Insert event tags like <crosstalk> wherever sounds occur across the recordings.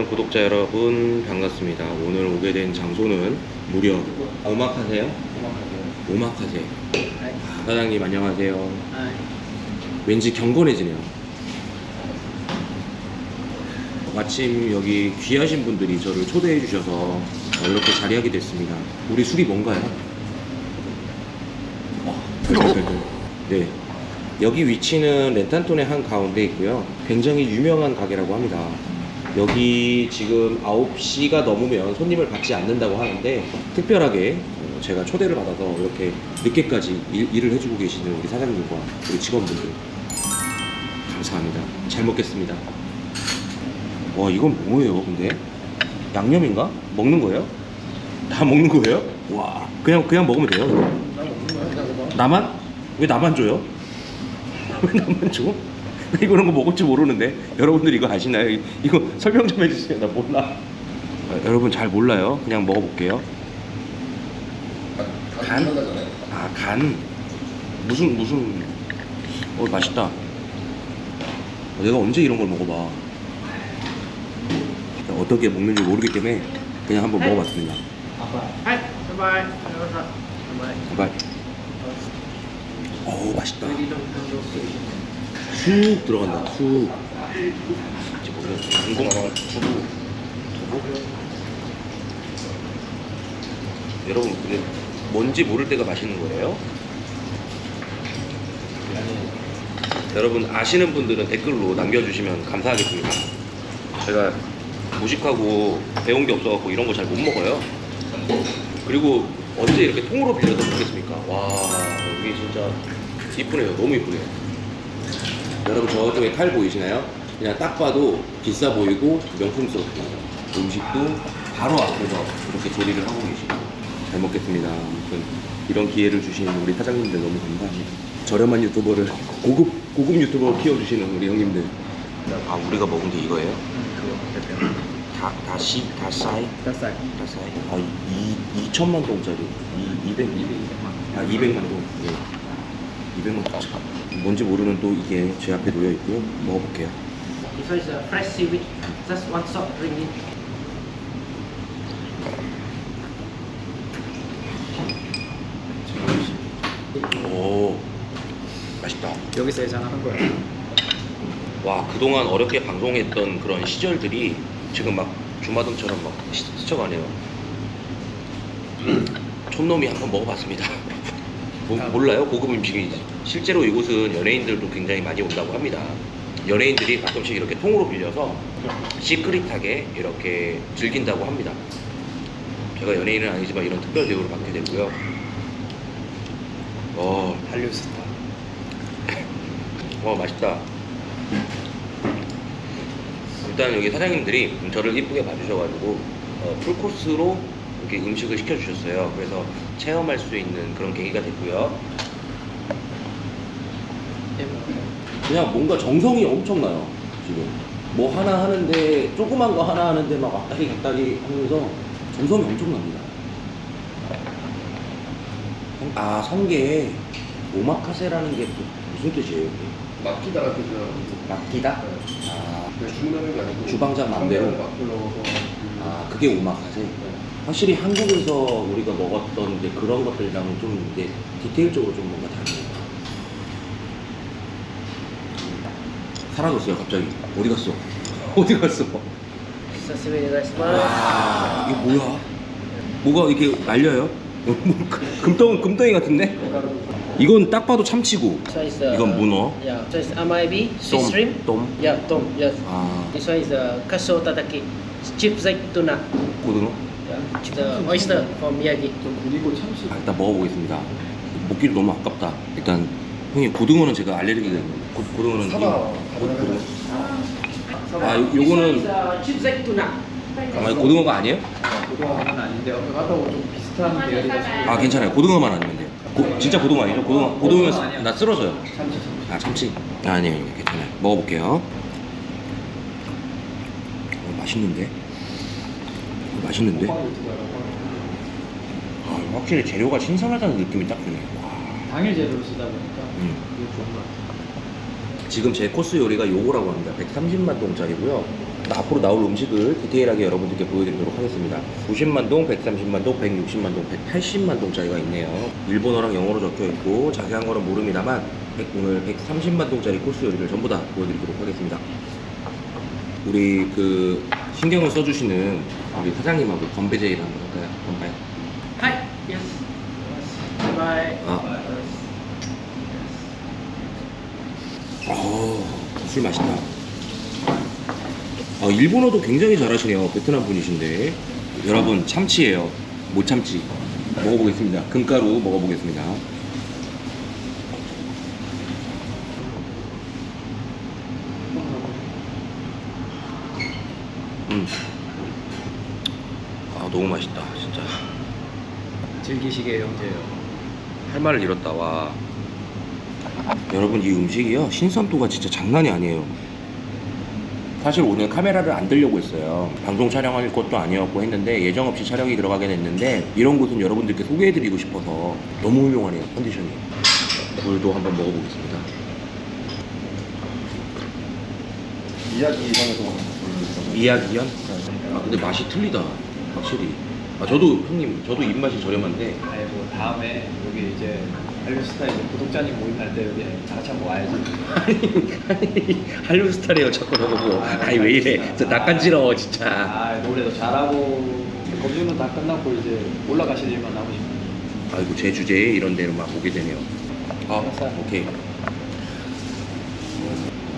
사랑하는 구독자 여러분 반갑습니다. 오늘 오게 된 장소는 무려 오마카세요? 오마카세. 아, 사장님 안녕하세요. 왠지 경건해지네요. 마침 여기 귀하신 분들이 저를 초대해 주셔서 이렇게 자리하게 됐습니다. 우리 술이 뭔가요? 어, 네. 여기 위치는 렌탄톤의 한 가운데 있고요. 굉장히 유명한 가게라고 합니다. 여기 지금 9시가 넘으면 손님을 받지 않는다고 하는데 특별하게 어, 제가 초대를 받아서 이렇게 늦게까지 일, 일을 해주고 계시는 우리 사장님과 우리 직원분들 감사합니다. 잘 먹겠습니다. 와 이건 뭐예요 근데? 양념인가? 먹는 거예요? 다 먹는 거예요? 와 그냥 그냥 먹으면 돼요? 나만? 왜 나만 줘요? <laughs> 왜 나만 줘? <laughs> 이거는 거 먹을지 모르는데 여러분들 이거 아시나요? 이거 설명 좀 해주세요. 나 몰라. 아, 여러분 잘 몰라요. 그냥 먹어볼게요. 간? 아 간? 무슨 무슨. 어 맛있다. 어, 내가 언제 이런 걸 먹어봐. 어떻게 먹는지 모르기 때문에 그냥 한번 먹어봤습니다. 제발 제발 어우 맛있다. 쑥 들어간다 쑥 이제 보면 양봉 두부 두부 여러분 근데 뭔지 모를 때가 맛있는 거예요? 여러분 아시는 분들은 댓글로 남겨주시면 감사하겠습니다. 제가 무식하고 배운 게 없어갖고 이런 거 잘 못 먹어요. 그리고 언제 이렇게 통으로 빌려서 먹겠습니까? 와 이게 진짜 이쁘네요. 너무 이쁘네요 여러분 저쪽에 칼 보이시나요? 그냥 딱 봐도 비싸 보이고 명품스럽고 음식도 바로 앞에서 이렇게 조리를 하고 계시고 잘 먹겠습니다 아무튼 이런 기회를 주신 우리 사장님들 너무 감사합니다 저렴한 유튜버를 고급 고급 유튜버 키워주시는 우리 형님들 아 우리가 먹은 게 이거예요? 다, 다시, 다사이? 다사이. 다사이? 아, 이, 2천만 동짜리. 이, 200, 200, 아, 200만 동. 예. 200만 동. 뭔지 모르는 또 이게 제 앞에 놓여 있고요. 먹어볼게요. This one is a fresh seaweed. Just one soft drink. 오, 맛있다. 여기서 예상하는 거야. 와, 그동안 어렵게 방송했던 그런 시절들이 지금 막 주마등처럼 막 시- 스쳐가네요. 촌놈이 한번 먹어봤습니다. <laughs> 뭐, 몰라요? 고급 음식이 실제로 이곳은 연예인들도 굉장히 많이 온다고 합니다. 연예인들이 가끔씩 이렇게 통으로 빌려서 시크릿하게 이렇게 즐긴다고 합니다. 제가 연예인은 아니지만 이런 특별 대우를 받게 되고요. 어, 한류 스타. 와 맛있다. 일단 여기 사장님들이 저를 이쁘게 봐주셔가지고 어, 풀코스로 이렇게 음식을 시켜주셨어요. 그래서 체험할 수 있는 그런 계기가 됐고요. 그냥 뭔가 정성이 엄청나요. 지금 뭐 하나 하는데 조그만 거 하나 하는데 막 왔다리 갔다리 하면서 정성이 엄청납니다. 아 성게 오마카세라는 게또 무슨 뜻이에요? 맡기다가 그냥 맡기다? 아, 주문하는 게 아니고 주방장 맘대로? 맡기려고 아 그게 오마카세? 확실히 한국에서 우리가 먹었던 이제 그런 것들이랑은 좀 이제 디테일적으로 좀 뭔가 다르네요. 사라졌어요 갑자기 어디 갔어? 어디 갔어? 와 이게 뭐야? 뭐가 이렇게 날려요? 금덩, 금덩이 같은데? 이건 딱 봐도 참치고 이건 문어 yeah. So it's amaibi, sweet shrimp 돔? Yeah, 돔, yes 아. This one is uh, kaso tataki, chips like tuna 고등어? Yeah, it's the oyster from Miyagi 좀 그리고 참치 아, 일단 먹어보겠습니다 먹기도 너무 아깝다 일단 형님 고등어는 제가 알레르기가 있는. 고, 고등어는 사과. 아 요, This one 요거는 uh. 아마 고등어가 아니에요? 고등어는 아닌데 여기 갔다고 좀 비슷한 계열이다 아 괜찮아요. 고등어만 아니면 돼요. 고, 진짜 고등어 아니죠? 고등어 고등어면 쓰- 나 쓰러져요. 참치 아 참치. 아, 아니 아니 괜찮아요. 먹어볼게요. 어, 맛있는데? 어, 맛있는데? 아, 확실히 재료가 신선하다는 느낌이 딱 드네. 와. 당일 재료를 쓰다 보니까 음. 그게 좋은 것 같아요 지금 제 코스 요리가 요거라고 합니다. 130만 동짜리고요. 앞으로 나올 음식을 디테일하게 여러분들께 보여드리도록 하겠습니다. 90만 동, 130만 동, 160만 동, 180만 동짜리가 있네요. 일본어랑 영어로 적혀 있고 자세한 거는 모릅니다만 백- 오늘 130만 동짜리 코스 요리를 전부 다 보여드리도록 하겠습니다. 우리 그 신경을 써주시는 우리 사장님하고 건배 제의를 한번 할까요? 건배. Hi. Yes. Bye bye. 아. 어, 술 맛있다. 아, 일본어도 굉장히 잘하시네요. 베트남 분이신데. 여러분, 참치예요. 못 참치. 먹어보겠습니다. 금가루 먹어보겠습니다. 음. 아, 너무 맛있다. 진짜. 즐기시게 형제요. 할 말을 잃었다 와 여러분 이 음식이요 신선도가 진짜 장난이 아니에요. 사실 오늘 카메라를 안 들려고 했어요. 방송 촬영할 것도 아니었고 했는데 예정 없이 촬영이 들어가게 됐는데 이런 곳은 여러분들께 소개해드리고 싶어서 너무 훌륭하네요 컨디션이. 물도 한번 먹어보겠습니다. 이야기상에서 이야기연? 아 근데 맛이 틀리다 확실히. 아 저도 형님 저도 입맛이 저렴한데. 아니 뭐 다음에 여기 이제 할리스타 이제 구독자님 모임 할 때 여기 다 같이 한번 와야지. 한류 스타래요 자꾸 저보고 아니 왜 이래 저 낯간지러워 진짜 아 노래도 잘하고 검증은 다 끝났고 이제 올라가실 일만 남으시면 아이고 제 주제에 이런 데를 막 오게 되네요. 아 오케이.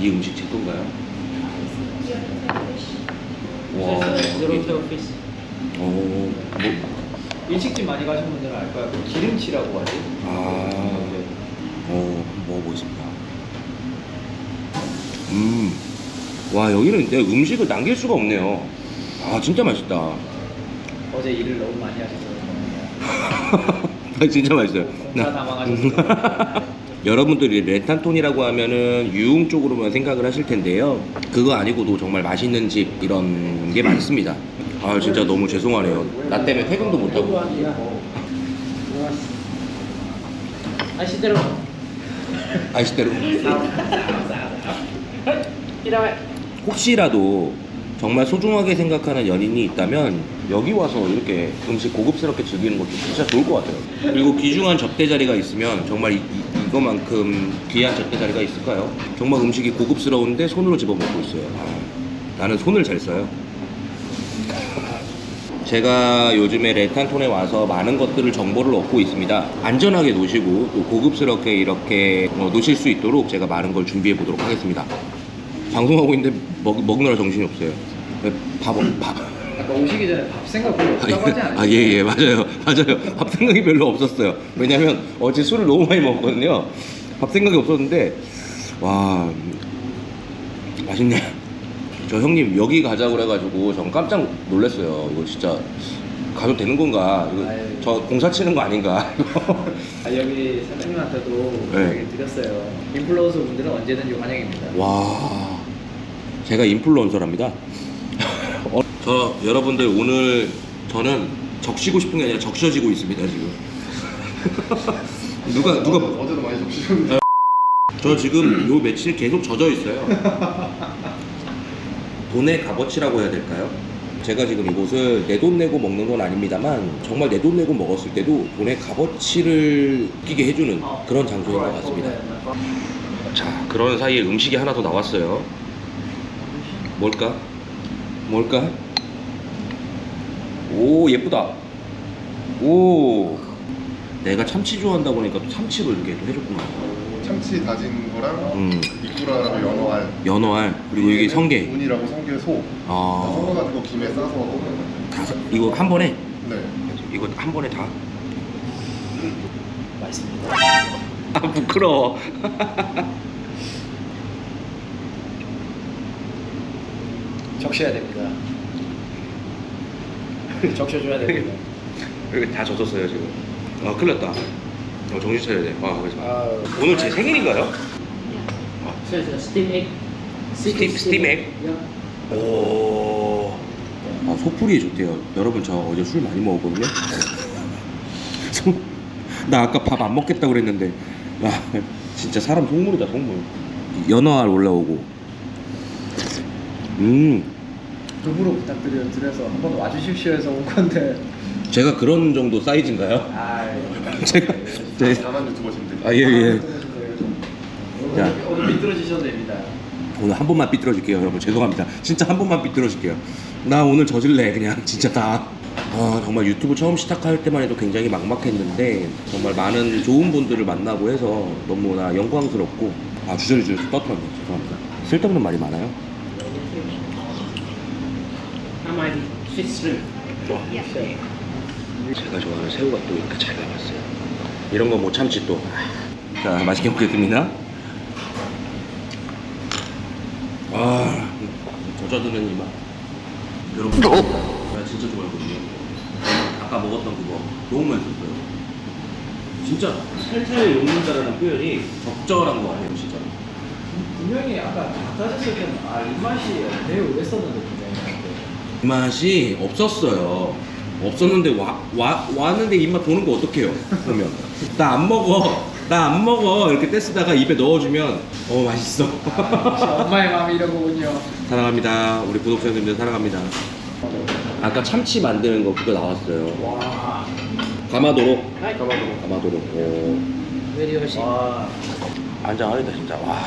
이 음식 제 건가요? 와. Fish. 어. 뭐. 일식집 많이 가신 분들은 알 거야. 그 기름치라고 하지. 아. 어. 먹어보겠습니다. 음. 와 여기는 내 음식을 남길 수가 없네요. 아 진짜 맛있다. 어제 일을 너무 많이 하셔서 <laughs> 아, 진짜 맛있어요. <laughs> 여러분들이 렌탄톤이라고 하면은 유흥 쪽으로만 생각을 하실 텐데요. 그거 아니고도 정말 맛있는 집 이런 게 많습니다. 아 진짜 너무 죄송하네요. 나 때문에 퇴근도 못하고. 아시대로 Irawe. 혹시라도 정말 소중하게 생각하는 연인이 있다면 여기 와서 이렇게 음식 고급스럽게 즐기는 것도 진짜 좋을 것 같아요. 그리고 귀중한 접대 자리가 있으면 정말 이, 이, 이거만큼 귀한 접대 자리가 있을까요? 정말 음식이 고급스러운데 손으로 집어먹고 있어요. 아, 나는 손을 잘 써요. 제가 요즘에 레탄톤에 와서 많은 것들을 정보를 얻고 있습니다. 안전하게 노시고 또 고급스럽게 이렇게 어, 노실 수 있도록 제가 많은 걸 준비해 보도록 하겠습니다. 방송하고 있는데 먹, 먹느라 정신이 없어요. 네, 밥, 밥. 아까 오시기 전에 밥 생각 별로 없다고 하지 않았어요? 아, 예, 예, 맞아요. 맞아요. 밥 생각이 별로 없었어요. 왜냐면 어제 술을 너무 많이 먹었거든요. 밥 생각이 없었는데, 와, 맛있네. 저 형님 여기 가자고 그래가지고 전 깜짝 놀랐어요. 이거 진짜 가도 되는 건가? 이거 아유. 저 공사 치는 거 아닌가? 아, 여기 사장님한테도 네. 드렸어요. 인플루언서 분들은 언제든지 환영입니다. 와, 제가 인플루언서랍니다. <laughs> 어, 저 여러분들 오늘 저는 적시고 싶은 게 아니라 적셔지고 있습니다 지금. <laughs> 누가 누가 어제도 많이 접시셨는데 저 지금 요 며칠 계속 젖어 있어요. <laughs> 돈의 값어치라고 해야 될까요? 제가 지금 이곳을 내 돈 내고 먹는 건 아닙니다만 정말 내 돈 내고 먹었을 때도 돈의 값어치를 느끼게 해주는 그런 장소인 것 같습니다. 자, 그런 사이에 음식이 하나 더 나왔어요. 뭘까? 뭘까? 오, 예쁘다. 오, 내가 참치 좋아한다고 하니까 또 참치로 이렇게 또 해줬구나. 참치 다진 거랑 음, 이꾸라라고 연어알 연어알 그리고 여기 성게. 운이라고 성게 소 아, 섞어가지고 김에 싸서 다 사- 이거 한 번에 네 이거 한 번에 다. 맛있습니다. 아 부끄러워. 적셔야 됩니다. <laughs> 적셔줘야 됩니다. 여기 다 젖었어요 지금. 아 큰일 났다. 어, 정신 차려야 돼. 아, 그래서. 아, 오늘 제 생일인가요? So it's a steam egg. Steam egg? Yeah. 오. 아 소풀이 좋대요. 여러분 저 어제 술 많이 먹었거든요. 소- <laughs> 나 아까 밥 안 먹겠다 그랬는데 아 진짜 사람 속물이다 속물. 연어알 올라오고. 음 덤으로 부탁드려 드려서 한번 와주십시오 해서 온 건데 제가 그런 정도 사이즈인가요? 아 <laughs> 제가 제 잘하는 유튜버신데. 아, 예, 예. 자. 오늘, 미끄러지셔도 됩니다. 오늘 한 번만 삐뚤어질게요 여러분. 죄송합니다. 진짜 한 번만 삐뚤어질게요. 나 오늘 저질래 그냥. <laughs> 진짜 다. 아, 정말 유튜브 처음 시작할 때만 해도 굉장히 막막했는데 정말 많은 좋은 분들을 만나고 해서 너무나 영광스럽고. 아 주저리 주저리 떠들었네. 죄송합니다. 쓸데없는 말이 많아요? 제가 좋아하는 새우가 또 이렇게 잘 나왔어요 이런 거 못 참지 또 자 맛있게 먹겠습니다. 아 젖어드는 이맛 여러분 제가 진짜 좋아하거든요. 아까 먹었던 그거 너무 맛있었어요. 진짜 살살 녹는다라는 표현이 적절한 것 같아요 진짜? 분명히 아까 닦아졌을 때는 아 입맛이 매우 했었는데 분명히. 이 맛이 없었어요. 없었는데 와, 와, 왔는데 입맛 도는 거 어떡해요 그러면 나 안 먹어. 나 안 먹어. 이렇게 떼쓰다가 입에 넣어주면 어 맛있어. 엄마의 마음이 이런 거군요. 사랑합니다. 우리 구독자님들 사랑합니다. 아까 참치 만드는 거 그거 나왔어요. 와, 가마도로. Hi. 가마도로. 오. 와. 안장하다 진짜. 와.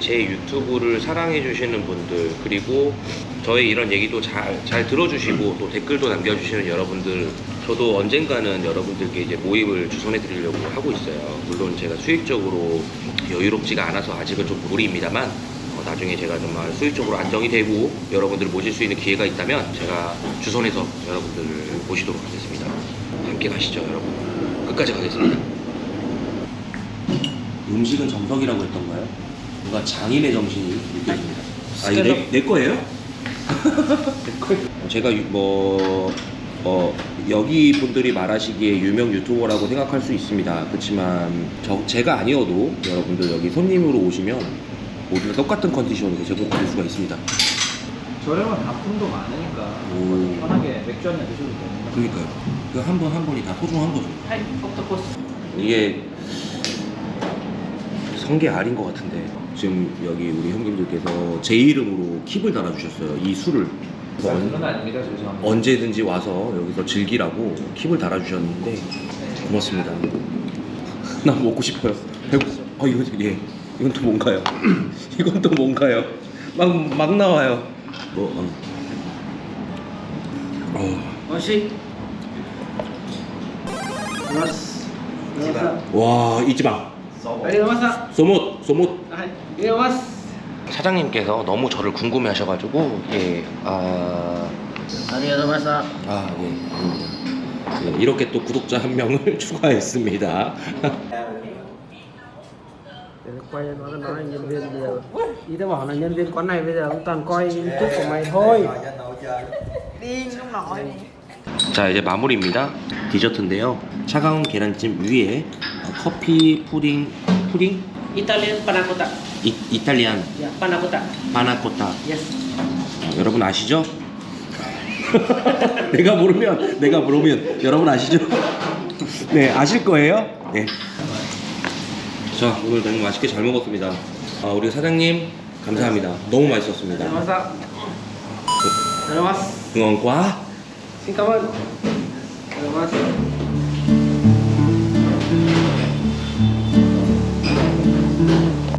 제 유튜브를 사랑해 주시는 분들 그리고 저의 이런 얘기도 잘, 잘 들어주시고 또 댓글도 남겨주시는 여러분들 저도 언젠가는 여러분들께 이제 모임을 주선해 드리려고 하고 있어요 물론 제가 수익적으로 여유롭지가 않아서 아직은 좀 무리입니다만 어, 나중에 제가 정말 수익적으로 안정이 되고 여러분들을 모실 수 있는 기회가 있다면 제가 주선해서 여러분들을 모시도록 하겠습니다 함께 가시죠 여러분 끝까지 가겠습니다 <clears throat> 음식은 정석이라고 했던가요? 뭔가 장인의 정신이 느껴집니다. 아 이거 내, 내 거예요? <laughs> 내 거예요. 제가 유- 뭐 어, 여기 분들이 말하시기에 유명 유튜버라고 생각할 수 있습니다. 그렇지만 저, 제가 아니어도 여러분들 여기 손님으로 오시면 모두 똑같은 컨디션으로 제공드릴 수가 있습니다. 저렴한 단품도 많으니까 오. 편하게 맥주 한잔 드셔도 됩니다 그러니까요. 그 한 번 한 번이 다 소중한 거죠. Hi, octopus. 이게 성게 알인 것 같은데 지금 여기 우리 형님들께서 제 이름으로 킵을 달아주셨어요 이 술을 언, 아닙니다 언제든지 와서 여기서 즐기라고 킵을 달아주셨는데 고맙습니다 <laughs> 나 먹고 싶어요 배고 아 이거 예 이건 또 뭔가요 <laughs> 이건 또 뭔가요 막 막 나와요 뭐 어. 어. Oshi. Mas. Masak. 와 이지방 Ready masak? 소못 소못 Hi. Ini mas. 사장님께서 너무 저를 궁금해 하셔가지고 예, 아, Hari masak. 아, 예, 아닙니다. 예, 이렇게 또 구독자 한 명을 추가했습니다. quay nó cứ nói nhân viên bây giờ ý tao bảo là nhân viên quán này bây giờ cũng toàn coi youtube của mày thôi đi lúc nói 자, 이제 마무리입니다. 디저트인데요. 차가운 계란찜 위에 어, 커피 푸딩, 푸딩? Italian panna cotta 이, 이탈리안 ya panna cotta 파나코타. yes 어, 여러분 아시죠? <laughs> 내가 모르면, 내가 모르면 여러분 아시죠? <laughs> 네, 아실 거예요? 네. 자, 오늘 너무 맛있게 잘 먹었습니다. 아, 우리 사장님, 감사합니다. 너무 맛있었습니다. Masak Ada mas 응원과 ơn Ada mas